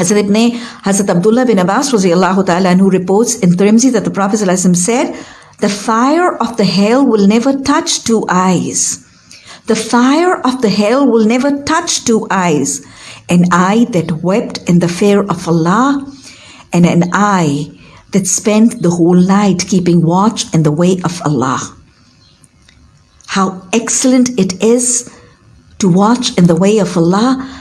Hazrat Ibn Hazrat Abdullah bin Abbas radiallahu ta'ala who reports in Tirmidhi that the Prophet said, The fire of the hell will never touch two eyes. The fire of the hell will never touch two eyes. An eye that wept in the fear of Allah and an eye that spent the whole night keeping watch in the way of Allah. How excellent it is to watch in the way of Allah